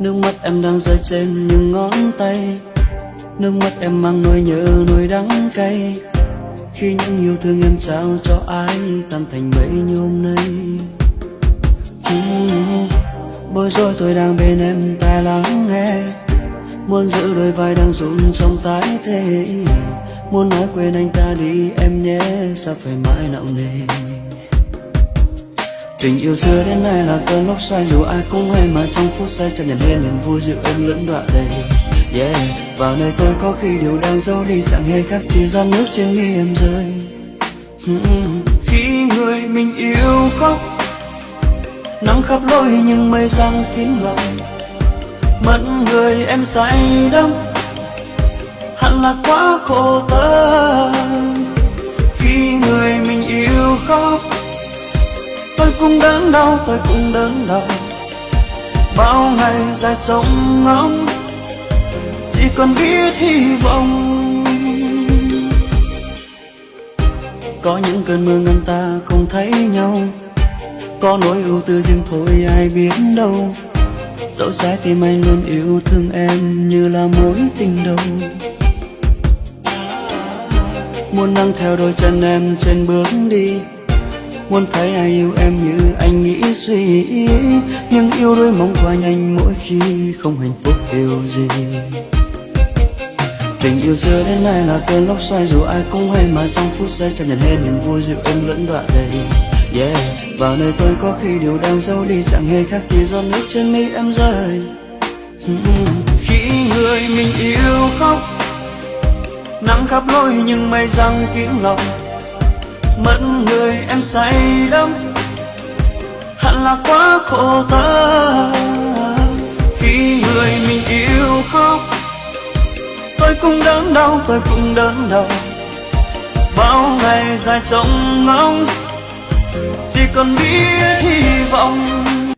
Nước mắt em đang rơi trên những ngón tay. Nước mắt em mang nỗi nhớ, nỗi đắng cay. Khi những yêu thương em trao cho ai, Tan thành mây như hôm nay. Hmm, bối rối tôi đang bên em tai lắng nghe. Muốn giữ đôi vai đang run trong tái thế Muốn nói quên anh ta đi, em nhé, Sao phải mãi nặng nề? Tình yêu xưa đến nay là cơn lốc xoáy Dù ai cũng hay mà trong phút giây Chẳng nhận hết niềm vui dịu êm lẫn đoạn đầy. Yeah, vào nơi tôi có khi điều đang giấu đi Chẳng hề khác chỉ giọt nước trên mi em rơi. Hmm, khi người mình yêu khóc Nắng khắp lối nhưng mây giăng kín lòng. Mất người em say đắm Hẳn là quá khổ tâm. Cũng đớn đau, tôi cũng đớn đau. Bao ngày dài trông ngóng, chỉ còn biết hy vọng. Có những cơn mưa ngăn ta không thấy nhau, có nỗi ưu tư riêng thôi, ai biết đâu. Dẫu trái tim anh luôn yêu thương em như là mối tình đầu. Muốn nâng theo đôi chân em trên bước đi Muốn thấy ai yêu em như anh nghĩ suy Nhưng yêu đôi mong qua nhanh mỗi khi không hạnh phúc điều gì. Tình yêu xưa đến nay là cơn lốc xoay Dù ai cũng hay mà trong phút giây Chẳng nhận hết niềm vui dịu êm lẫn đoạn đầy. Yeah, vào nơi tôi có khi điều đang giấu đi Chẳng hề khác gì giọt nước trên mi em rơi. Hmm, khi người mình yêu khóc Nắng khắp lối nhưng mây răng kín lòng mất người em say đắm. Hẳn là quá khổ tâm khi người mình yêu khóc. Tôi cũng đớn đau, tôi cũng đớn đau. Bao ngày dài trông ngóng, chỉ còn biết hy vọng.